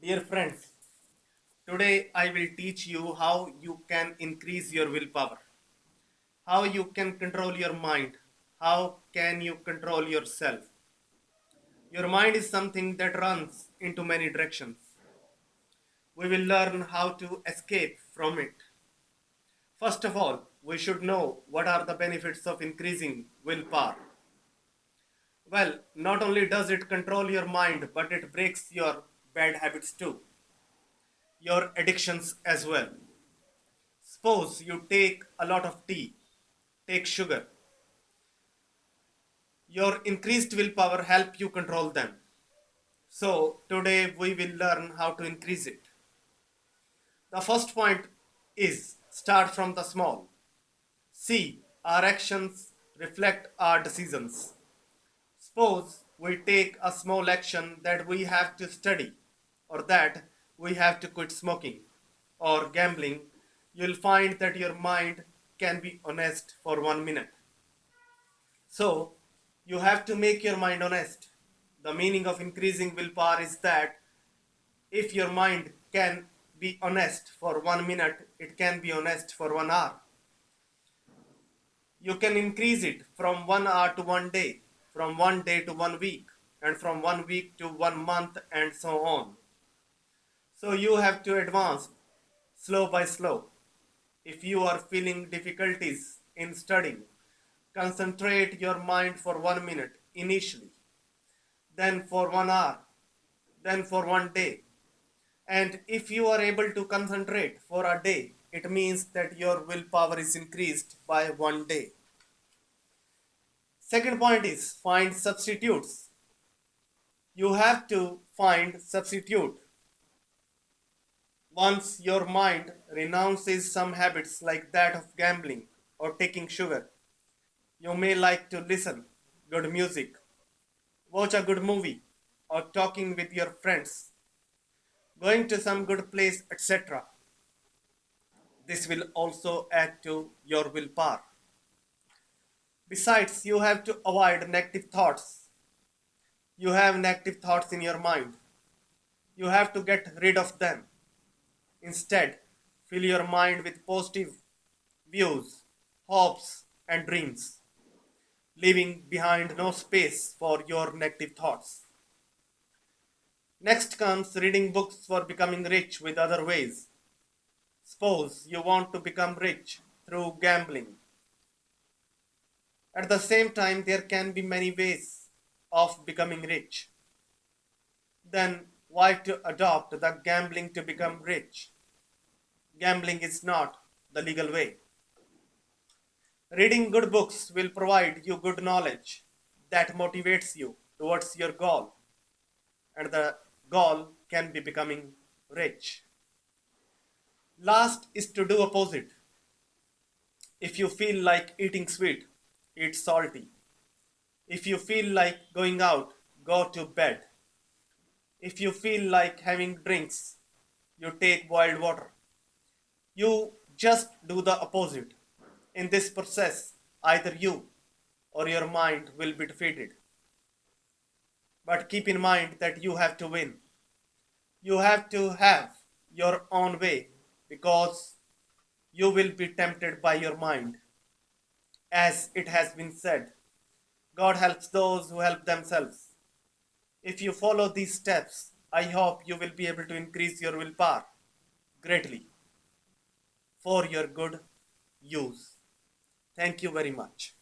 Dear friends, today I will teach you how you can increase your willpower, how you can control your mind, how can you control yourself. Your mind is something that runs into many directions. We will learn how to escape from it. First of all, we should know what are the benefits of increasing willpower. Well, not only does it control your mind, but it breaks your bad habits too, your addictions as well. Suppose you take a lot of tea, take sugar. Your increased willpower help you control them. So today we will learn how to increase it. The first point is start from the small. See, our actions reflect our decisions. Suppose we take a small action that we have to study or that we have to quit smoking or gambling, you'll find that your mind can be honest for one minute. So, you have to make your mind honest. The meaning of increasing willpower is that if your mind can be honest for one minute, it can be honest for one hour. You can increase it from one hour to one day from one day to one week and from one week to one month and so on. So you have to advance slow by slow. If you are feeling difficulties in studying, concentrate your mind for one minute initially, then for one hour, then for one day. And if you are able to concentrate for a day, it means that your willpower is increased by one day. Second point is find substitutes. You have to find substitute. Once your mind renounces some habits like that of gambling or taking sugar, you may like to listen good music, watch a good movie, or talking with your friends, going to some good place, etc. This will also add to your willpower. Besides, you have to avoid negative thoughts. You have negative thoughts in your mind. You have to get rid of them. Instead, fill your mind with positive views, hopes, and dreams, leaving behind no space for your negative thoughts. Next comes reading books for becoming rich with other ways. Suppose you want to become rich through gambling at the same time, there can be many ways of becoming rich. Then why to adopt the gambling to become rich? Gambling is not the legal way. Reading good books will provide you good knowledge that motivates you towards your goal. And the goal can be becoming rich. Last is to do opposite. If you feel like eating sweet, eat salty. If you feel like going out, go to bed. If you feel like having drinks, you take boiled water. You just do the opposite. In this process, either you or your mind will be defeated. But keep in mind that you have to win. You have to have your own way because you will be tempted by your mind as it has been said. God helps those who help themselves. If you follow these steps, I hope you will be able to increase your willpower greatly for your good use. Thank you very much.